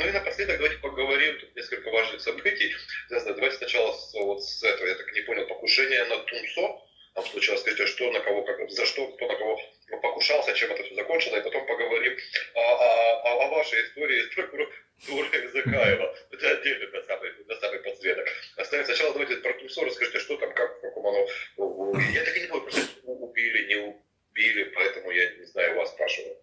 ну и напоследок давайте поговорим, тут несколько важных событий. Давайте сначала с, вот с этого, я так не понял, покушение на Тунсо. Там случилось, скажите, что на кого, как, за что, кто на кого покушался, чем это все закончилось, и потом поговорим о, о, о вашей истории с прокуратурой Закаева. Это отдельно на самый, на самый подсветок. Оставим сначала давайте про Тунсо, расскажите, что там, как, в каком оно... Я так и не понял, просто убили, не убили, поэтому я не знаю, вас спрашиваю.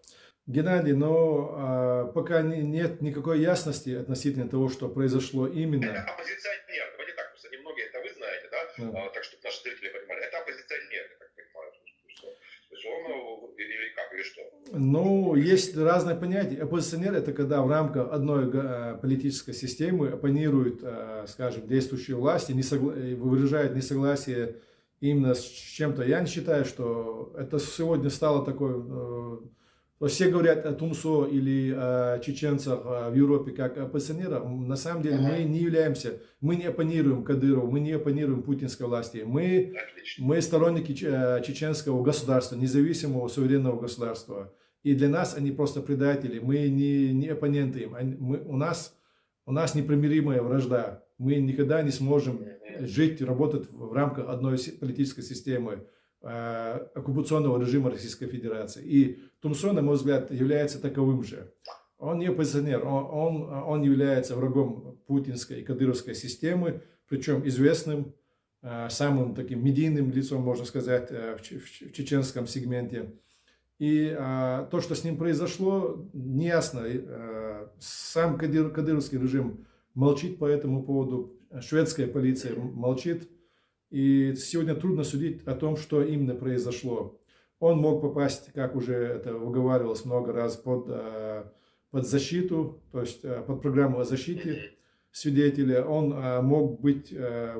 Геннадий, но а, пока не, нет никакой ясности относительно того, что произошло именно. Это оппозиционер, давайте так, просто немногие это вы знаете, да? да. А, так, чтобы наши зрители понимали. Это оппозиционер, я так понимаю. Что, то есть он или как, или что? Ну, есть разные понятия. Оппозиционер – это когда в рамках одной политической системы оппонируют, а, скажем, действующие власти, не согла... выражают несогласие именно с чем-то. Я не считаю, что это сегодня стало такой э, все говорят о Тумсо или о чеченцах в Европе как оппозиционерах. На самом деле мы не являемся, мы не оппонируем Кадырову, мы не оппонируем путинской власти. Мы, мы сторонники э, чеченского государства, независимого суверенного государства. И для нас они просто предатели, мы не, не оппоненты им. Мы, у, нас, у нас непримиримая вражда. Мы никогда не сможем жить, работать в рамках одной политической системы. Э, оккупационного режима Российской Федерации. И Тумсо, на мой взгляд, является таковым же. Он не оппозиционер, он, он, он является врагом путинской и кадыровской системы, причем известным, э, самым таким медийным лицом, можно сказать, э, в, в, в чеченском сегменте. И а, то, что с ним произошло, неясно. Сам кадыр, кадыровский режим молчит по этому поводу, шведская полиция молчит. И сегодня трудно судить о том, что именно произошло. Он мог попасть, как уже это выговаривалось много раз, под, э, под защиту, то есть э, под программу о защите свидетеля. Он э, мог быть,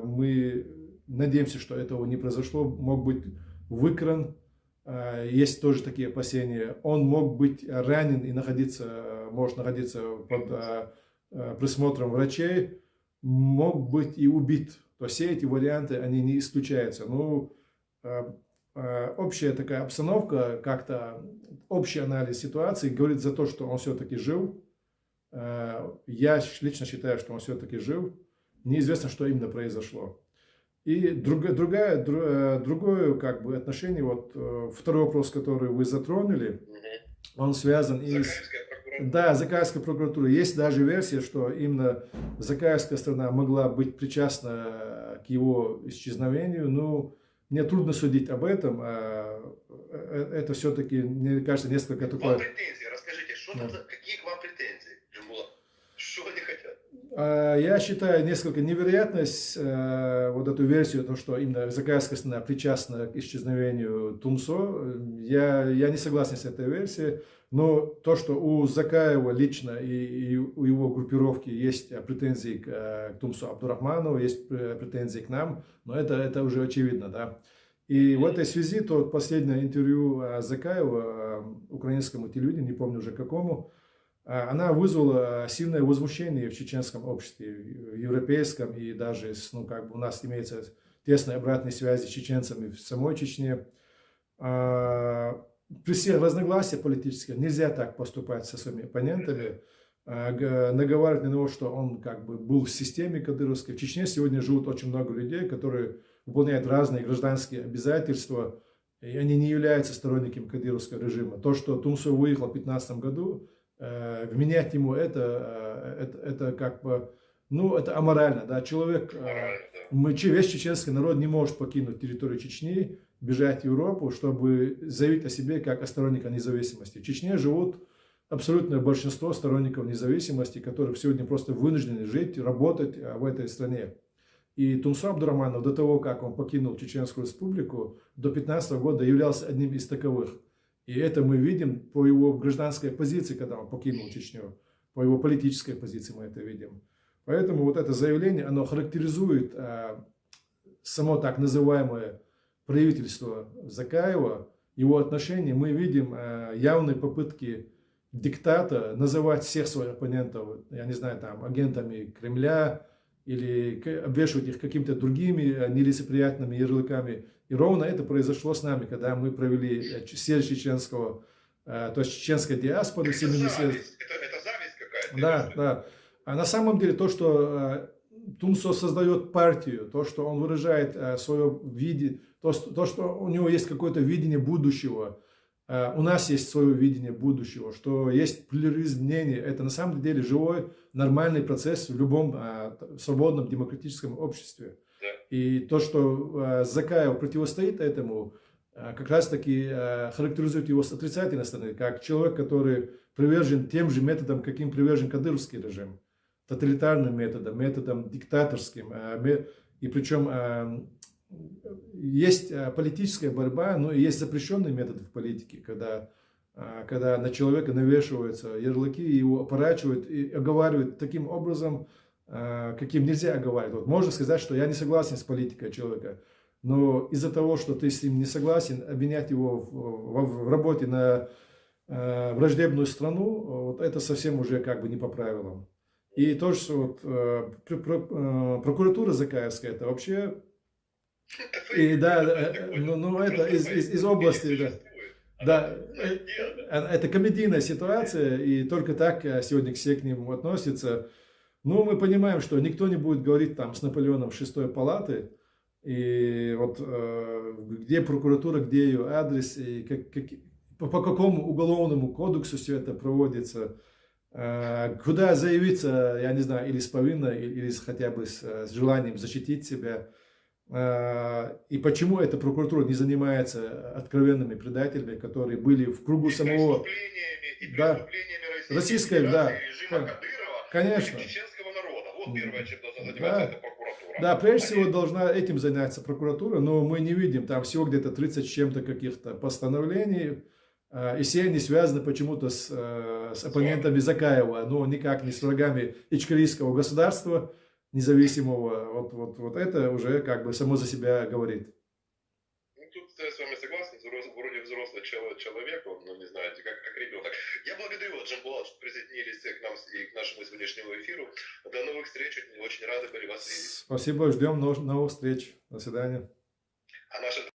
мы надеемся, что этого не произошло, мог быть выкран, есть тоже такие опасения. Он мог быть ранен и находиться, может находиться под присмотром врачей, мог быть и убит то все эти варианты, они не исключаются. Ну, а, а, общая такая обстановка, как-то общий анализ ситуации говорит за то, что он все-таки жил. А, я лично считаю, что он все-таки жил. Неизвестно, что именно произошло. И другая, другая, э, другое как бы отношение, вот э, второй вопрос, который вы затронули, он связан и с... Да, Закаевская прокуратура. Есть даже версия, что именно Закаевская страна могла быть причастна э, к его исчезновению. Ну, мне трудно судить об этом. А, э, это все-таки, мне кажется, несколько такое... Вам претензии, расскажите, что там, за... какие к вам претензии, Джамбула? Что они хотят? А, я считаю несколько невероятность э, вот эту версию, то, что именно Закаевская страна причастна к исчезновению Тумсо. Я, я не согласен с этой версией. Но то, что у Закаева лично и, и у его группировки есть претензии к, э, к Тумсу Абдурахманову, есть претензии к нам, но это, это уже очевидно, да. И в этой связи то последнее интервью э, Закаева э, украинскому телевидению, не помню уже какому, она вызвала сильное возмущение в чеченском обществе, в европейском и даже, ну, как бы у нас имеется тесные обратные связи с чеченцами в самой Чечне. А, при всех разногласиях политических нельзя так поступать со своими оппонентами, а, наговаривать на него, что он как бы был в системе кадыровской. В Чечне сегодня живут очень много людей, которые выполняют разные гражданские обязательства, и они не являются сторонниками кадыровского режима. То, что Тумсо выехал в 2015 году, э, вменять ему это, э, это, это как бы, ну, это аморально, да, человек, э, весь чеченский народ не может покинуть территорию Чечни, бежать в Европу, чтобы заявить о себе как о сторонниках независимости. В Чечне живут абсолютное большинство сторонников независимости, которых сегодня просто вынуждены жить, работать а, в этой стране. И Тумсо Абдураманов до того, как он покинул Чеченскую республику, до 15 года являлся одним из таковых. И это мы видим по его гражданской позиции, когда он покинул Чечню. По его политической позиции мы это видим. Поэтому вот это заявление, оно характеризует а, само так называемое правительства Закаева, его отношения, мы видим э, явные попытки диктата называть всех своих оппонентов, я не знаю, там, агентами Кремля, или обвешивать их какими-то другими э, нелицеприятными ярлыками. И ровно это произошло с нами, когда мы провели э, съезд чеченского, то есть чеченская диаспора. Это зависть, это, это зависть какая-то. Да, да. А на самом деле то, что э, Тумсо создает партию, то, что он выражает э, свое видение, то, что- то, что у него есть какое-то видение будущего, э, у нас есть свое видение будущего, что есть плюрализм мнений, это на самом деле живой, нормальный процесс в любом э, свободном демократическом обществе. И то, что э, Закаев противостоит этому, э, как раз таки э, характеризует его с отрицательной стороны, как человек, который привержен тем же методам, каким привержен кадыровский режим, тоталитарным методом, методом диктаторским. И причем есть политическая борьба, но есть запрещенные методы в политике, когда, когда на человека навешиваются ярлыки, его опорачивают и оговаривают таким образом, каким нельзя оговаривать. Вот можно сказать, что я не согласен с политикой человека, но из-за того, что ты с ним не согласен, обвинять его в, в- в работе на э, враждебную страну, вот это совсем уже как бы не по правилам. И то, что вот, э, пр- пр- э, прокуратура Закаевская, это вообще, Это И да, э, ну- ну, это из- из- из области, да. да, э, э, это комедийная ситуация, и только так э, сегодня все к ним относятся. Но мы понимаем, что никто не будет говорить там с Наполеоном шестой палаты, и вот э, где прокуратура, где ее адрес, и как, как- по, по какому уголовному кодексу все это проводится, э, куда заявиться, я не знаю, или с повинной, или, или с- хотя бы с, э, с желанием защитить себя. Э, И почему эта прокуратура не занимается откровенными предателями, которые были в кругу И самого... преступлениями, и Да. преступлениями Российской, Российской, да. Режима Кон- Кадырова конечно. чеченского народа. Вот первое, чем должна заниматься Да. эта прокуратура. Да, прежде Они- всего должна этим заняться прокуратура, но мы не видим там всего где-то 30 с чем-то каких-то постановлений, э, и все они связаны почему-то с, э, с оппонентами Закаева, но никак не с врагами ичкерийского государства независимого. Вот, вот, вот это уже как бы само за себя говорит. Ну, тут я с вами согласен, взрослый чел- человек, он, ну, не знаю, как, как ребенок. Я благодарю вас, Джамбулат, что присоединились к нам и к нашему сегодняшнему эфиру. До новых встреч, очень, рады были вас видеть. Спасибо, ждем нов- новых встреч. До свидания. А наша